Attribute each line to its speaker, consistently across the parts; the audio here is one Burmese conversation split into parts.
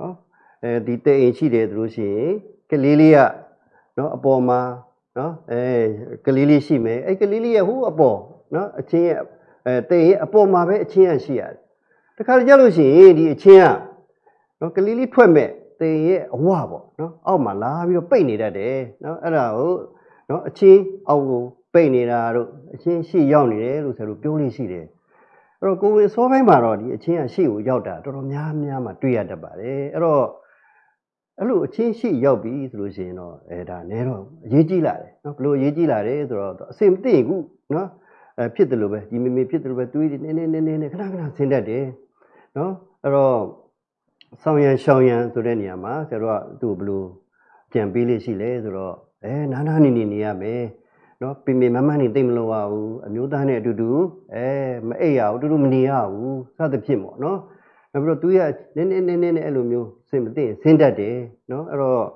Speaker 1: နော်အဲဒီတဲ့အိမ်ရှိတယ်သူလို့ရှိရင်ကလေးလေးကနော်အပေါ်မှာနော်အဲကလေးလေးရှိမယ်အဲကလေးလေးရဲ့ဟိုအပေါ်နော်အချင်းရဲ့အဲတဲ့ရဲ့အပေါ်မှာပဲအချင်းရရှိရတယ်တခါကြလို့ရှိရင်ဒီအချင်းကနော်ကလေးလေးထွက်မဲ့တဲ့ရဲ့အဝပေါ့နော်အောက်မှာလာပြီးတော့ပိတ်နေတတ်တယ်နော်အဲ့ဒါကိုနော်အချင်းအောက်ကိုပိတ်နေတာတို့အချင်းရှိရောက်နေတယ်လို့ဆိုလို့ပြောလို့ရှိတယ် အဲ့တော့ကိုယ်ဝင်စောပိုင်းမှာတော့ဒီအချင်းကရှေ့ကိုရောက်တာတော်တော်များများမှတွေ့ရတတ်ပါတယ်အဲ့တော့အဲ့လိုအချင်းရှေ့ရောက်ပြီဆိုလို့ရှိရင်တော့အဲဒါနဲတော့အရေးကြီးလာတယ်နော်ဘလို့အရေးကြီးလာတယ်ဆိုတော့အစင်မသိရင်ခုနော်အဲဖြစ်တယ်လို့ပဲဒီမေမေဖြစ်တယ်လို့ပဲတွေးနေနေနေနေနေခဏခဏဆင်းတတ်တယ်နော်အဲ့တော့ဆောင်းရန်ရှောင်းရန်ဆိုတဲ့နေရာမှာဆရာတို့ကသူ့ကိုဘလို့ကြံပေးလေးရှိလဲဆိုတော့အဲနားနားနေနေနေရမယ် နော်ပင်ပင်မမနေသိမ့်မလို့ရဘူးအမျိုးသားနဲ့အတူတူအဲမအိပ်ရဘူးအတူတူမနေရဘူးစသဖြင့်ပေါ့နော်နောက်ပြီးတော့သူရနည်းနည်းနည်းနည်းနဲ့အဲ့လိုမျိုးစင်မသိရင်ဆင်းတတ်တယ်နော်အဲ့တော့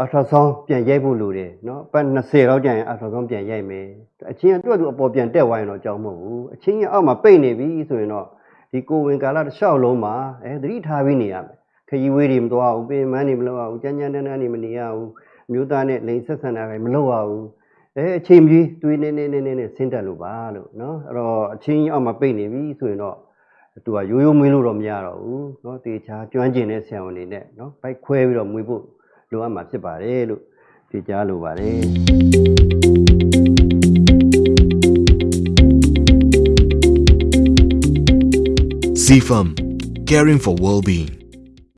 Speaker 1: အထာဆောင်ပြန်ရိုက်ဖို့လိုတယ်နော်ပတ်20လောက်ကြာရင်အထာဆောင်ပြန်ရိုက်မယ်အချင်းကတွက်သူအပေါ်ပြန်တက်သွားရင်တော့အကြောင်းမဟုတ်ဘူးအချင်းကအောက်မှာပိတ်နေပြီဆိုရင်တော့ဒီကိုဝင်ကာလတစ်လျှောက်လုံးမှာအဲသတိထားပြီးနေရမယ်ခရီးဝေးတွေမသွားဘူးပင်မန်းတွေမလုပ်ရဘူးကြမ်းကြမ်းတမ်းတမ်းတွေမနေရဘူးအမျိုးသားနဲ့လိန်ဆက်ဆံတာပဲမလုပ်ရဘူး အဲအချိန်ကြီးတွေးနေနေနေနေနေဆင်းတက်လို့ပါလို့เนาะအဲ့တော့အချင်းကြီးအောက်မှာပိတ်နေပြီဆိုရင်တော့သူကရိုးရိုးမွေးလို့တော့မရတော့ဘူးเนาะတေချာကျွမ်းကျင်တဲ့ဆရာဝန်တွေနဲ့เนาะဘိုက်ခွဲပြီးတော့မွေးဖို့လိုအပ်မှာဖြစ်ပါတယ်လို့ဒီကြားလိုပါတယ်
Speaker 2: CFM, caring for well-being.